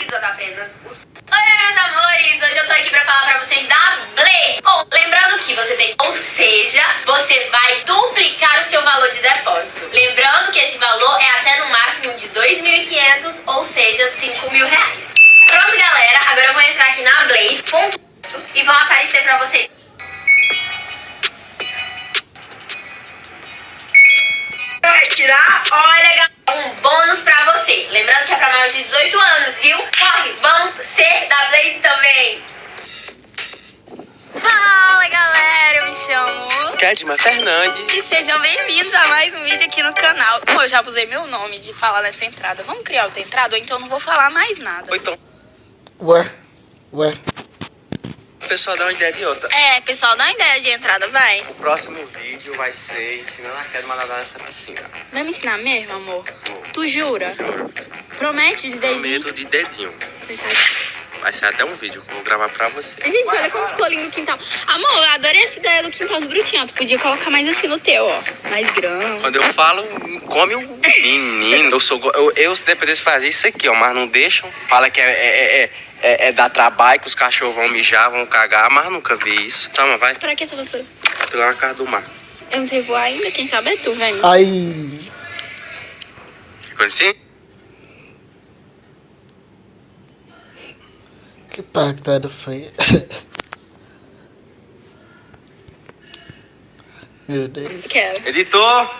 apenas os... Oi, meus amores! Hoje eu tô aqui pra falar pra vocês da Blaze. Bom, lembrando que você tem... Ou seja, você vai duplicar o seu valor de depósito. Lembrando que esse valor é até no máximo de 2.500, ou seja, 5 mil reais. Pronto, galera. Agora eu vou entrar aqui na Blaze e vão aparecer pra vocês tirar, olha, galera, um bônus pra você. Lembrando que é pra maiores de 18 anos, viu? Corre, vamos ser da Blaze também. Fala, galera, eu me chamo... Kedma Fernandes. E sejam bem-vindos a mais um vídeo aqui no canal. Pô, eu já usei meu nome de falar nessa entrada. Vamos criar outra entrada ou então não vou falar mais nada. Ou então, Ué, ué. O pessoal dá uma ideia de outra. É, pessoal, dá uma ideia de entrada, vai. O próximo vídeo vai ser ensinando a Kedma a nadar nessa piscina. Vai me ensinar mesmo, amor? Tu jura? Promete de dedinho? medo de dedinho. Vai ser até um vídeo que eu vou gravar pra você. Gente, olha como ficou lindo o quintal. Amor, eu adorei essa ideia do quintal do Brutinho. Tu podia colocar mais assim no teu, ó. Mais grão. Quando eu falo, come o menino. Eu sou. Eu, eu se dependesse, fazer isso aqui, ó. Mas não deixam. Fala que é, é, é, é, é dar trabalho, que os cachorros vão mijar, vão cagar, mas nunca vi isso. Toma, vai. Pra que essa vassoura? Vai pegar uma casa do mar. Eu não sei voar ainda, quem sabe é tu, velho. Ai, Ficou assim? que pactada foi Meu Deus. Quero. Editor!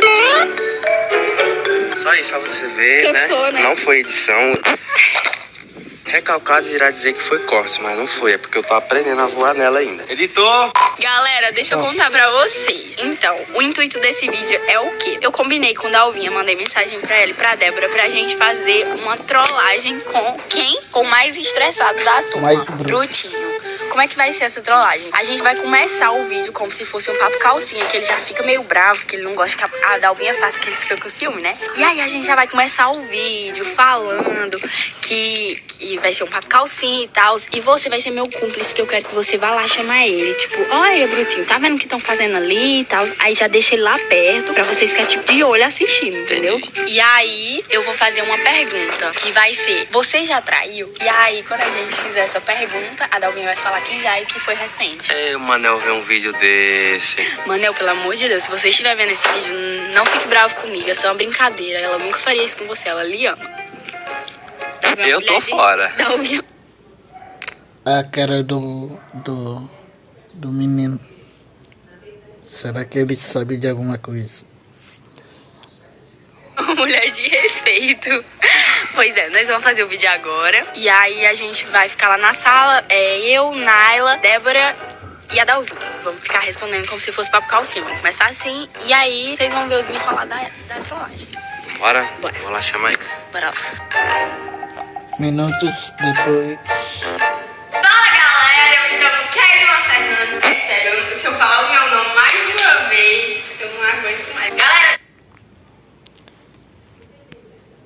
Só isso pra você ver, né? né? Não foi edição. Recalcados irá dizer que foi corte, mas não foi. É porque eu tô aprendendo a voar nela ainda. Editor! Galera, deixa eu contar pra vocês. Então, o intuito desse vídeo é o quê? Eu combinei com Dalvinha, mandei mensagem pra ela e pra Débora pra gente fazer uma trollagem com quem? Com o mais estressado da turma. Mais bruto. Brutinho. Como é que vai ser essa trollagem? A gente vai começar o vídeo como se fosse um papo calcinha, que ele já fica meio bravo, que ele não gosta que a Dalvinha faça, que ele fica com ciúme, né? E aí a gente já vai começar o vídeo falando que, que vai ser um papo calcinha e tal. E você vai ser meu cúmplice, que eu quero que você vá lá chamar ele. Tipo, olha, Brutinho, tá vendo o que estão fazendo ali e tal? Aí já deixa ele lá perto pra vocês ficarem tipo de olho assistindo, entendeu? E aí eu vou fazer uma pergunta que vai ser: Você já traiu? E aí, quando a gente fizer essa pergunta, a Dalvinha vai falar que já e que foi recente. É, o Manel vê um vídeo desse. Manel, pelo amor de Deus, se você estiver vendo esse vídeo, não fique bravo comigo. É só uma brincadeira. Ela nunca faria isso com você. Ela lhe ama. Eu tô de- fora. A cara do. do. do menino. Será que ele sabe de alguma coisa? mulher de respeito. Pois é, nós vamos fazer o vídeo agora. E aí a gente vai ficar lá na sala. É eu, Naila, Débora e a Dalvinha. Vamos ficar respondendo como se fosse papo calcinha. Vamos começar assim. E aí vocês vão ver o desenrolar da, da trollagem. Bora? Bora. Vou lá chamar ele. Bora lá. Minutos depois. Fala galera, eu me chamo Kedma Fernandes. É sério, se eu falar o meu nome mais uma vez, eu não aguento mais. Galera,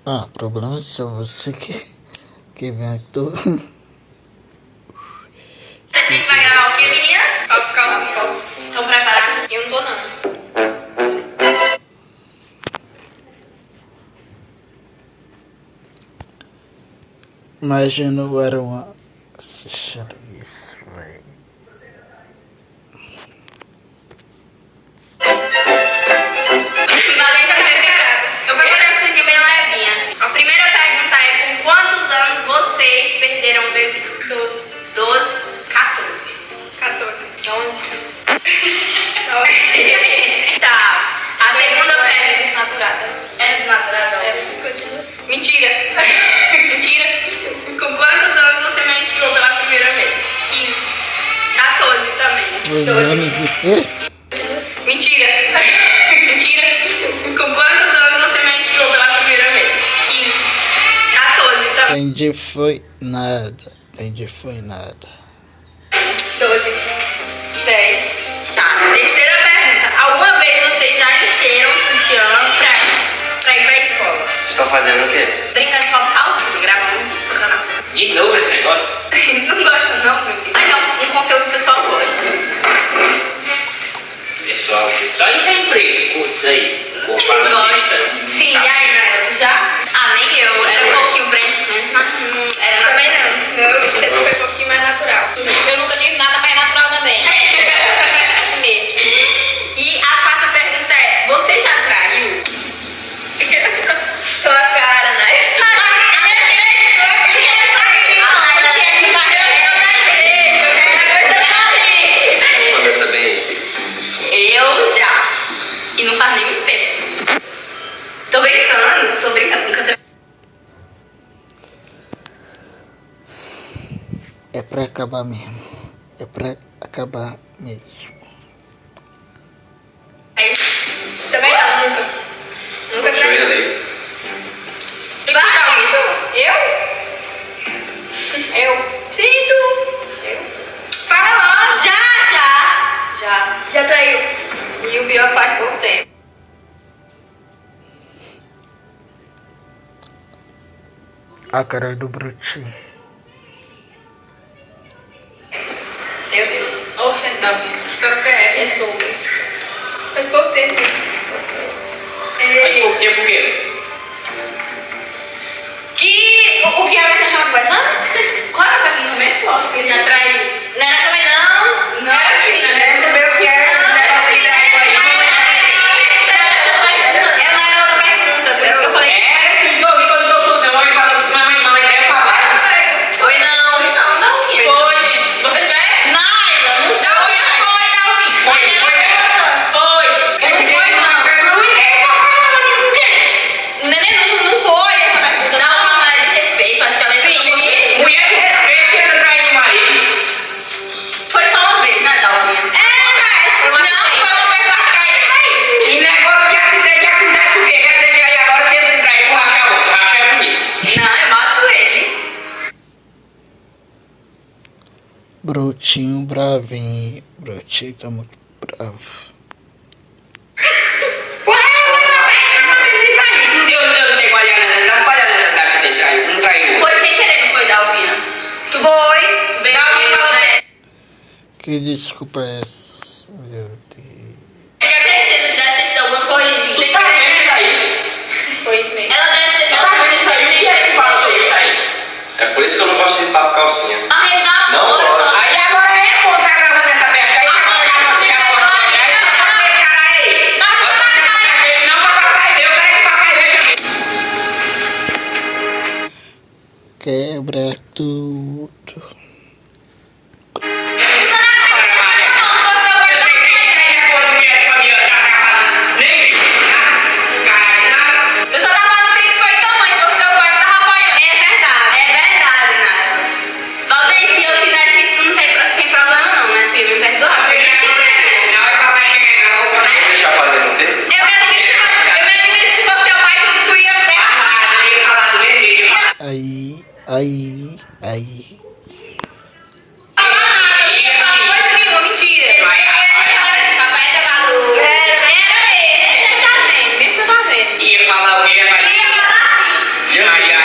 Ah, problema é só você que. que vem aqui todo. Imagina o era uma. Velho. Valente tá preparada. Eu preparei as coisinhas bem levinhas. assim. A primeira pergunta é: com quantos anos vocês perderam o bebê? Quê? Mentira! Mentira! Com quantos anos você menstruou pela primeira vez? 15. 14 também. Entendi, foi nada. Entendi, foi nada. 12. 10. Tá. Terceira pergunta. Alguma vez vocês já encheram o sutiã pra, pra ir pra escola? Estou fazendo o quê? sei, o. Sim, sabe? e aí, Nayana, já? Ah, nem eu, era um pouquinho branquinho, né? mas não é, era Também não, meu foi um pouquinho mais natural. Eu nunca tive nada mais natural também. Assim e a quarta pergunta é, você já traiu? Tua cara, né? Eu já. E não faz nem um pé. Tô brincando, tô brincando, nunca. É pra acabar mesmo. É pra acabar mesmo. Também não, nunca. Nunca pra eu? Eu? sinto? Eu? Fala logo. Já, já. Já. Já tá traiu. E o pior faz pouco tempo. A cara do Brutinho. Meu Deus. Oxe, não. História é essa. É sobre. Faz pouco tempo. Brutinho bravinho. Brutinho tá muito bravo. Que desculpa é essa? Meu Deus. Certeza que deve ter sido alguma coisa. Você tá vendo isso aí? Ela deve ter sido. Tá vendo isso sair. O que é que fala sobre? É por isso que eu não gosto de papo calcinha. Ah, quebra tudo. Ai, ai. Yeah.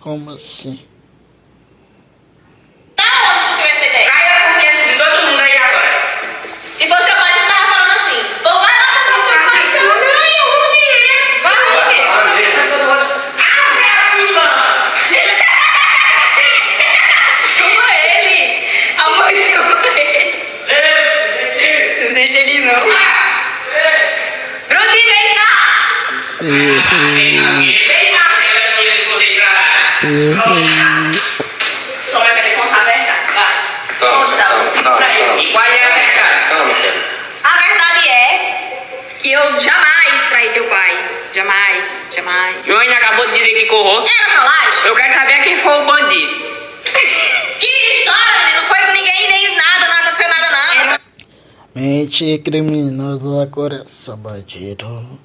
Como assim? que eu jamais traí teu pai. Jamais, jamais. Joana acabou de dizer que corrou. Era trollagem. Eu quero saber quem foi o bandido. que história, menino. Não foi com ninguém, nem nada, não aconteceu nada, não. Mente criminosa, coração é bandido.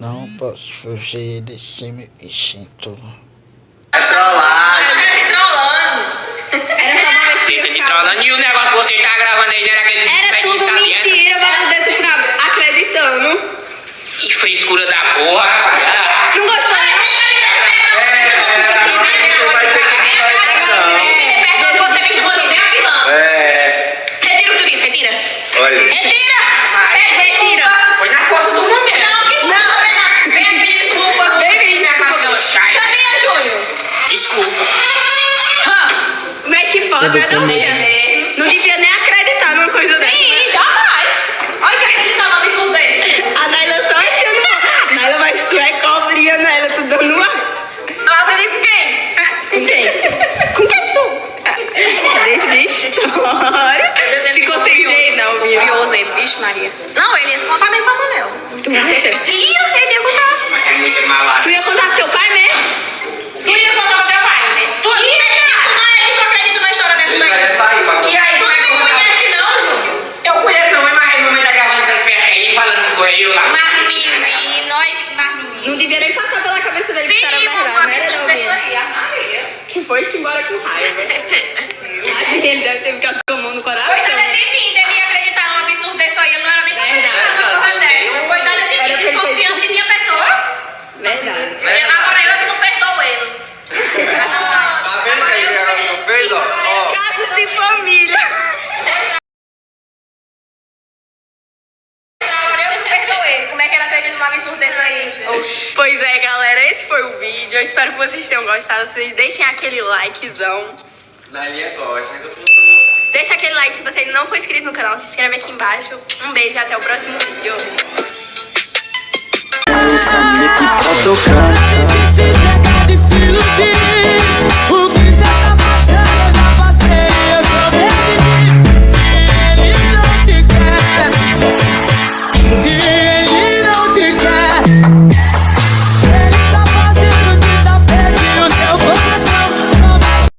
Não posso fugir desse meu instinto. É trollagem. Era me trollando. Era só uma tá me trollando. E o negócio que você está gravando aí era aquele... Era tudo mentira, pra poder tu final. Que frescura da porra. Não gostou, né? Você me chamou de vilã. É. Retira o que eu disse, retira. Olha. Retira! Retira. Foi na força do momento. Não, que não, vem pedir desculpa. Vem pedir Júnior? Desculpa. Hã? Como é que pode? Não devia, não, ele, vixe Maria. Não, ele ia contar mesmo pra Manel. Tu acha? Ia, ele ia contar. Tu ia contar pro teu pai mesmo? Tu ia contar pra meu pai, né? Tu ia, cara. Não que tu acredita numa história dessa daí. E aí, Tu como é que não eu me vou conhece não, Júnior. Eu conheço não, mas a mamãe tá gravando essas peças aí, falando essas coisas eu lá. Mas menino, nós, mas menino. Não devia nem passar pela cabeça dele que Sim, era uma verdade, né? absurdo Não, dessa Bia? aí, a Maria. Que foi-se embora com raiva. Ele deve ter ficado com a mão no coração. Coitada de mim, devia acreditar num absurdo desse aí, eu não era nem pra Verdade. acreditar numa coisa dessa. Coitada de Era mim, perfeito. desconfiando de minha pessoa. Verdade. Verdade. Agora eu que não perdoo ele. Tá vendo Agora aí eu que ela que não fez, ó? Ó. Casos de família. Agora eu que não perdoo ele. Como é que ele acredita num absurdo desse aí? Oxi. Pois é, galera, esse foi o vídeo. Eu espero que vocês tenham gostado. Vocês deixem aquele likezão. Dalia gosta, né? que eu tô- Deixa aquele like se você ainda não for inscrito no canal. Se inscreve aqui embaixo. Um beijo e até o próximo vídeo.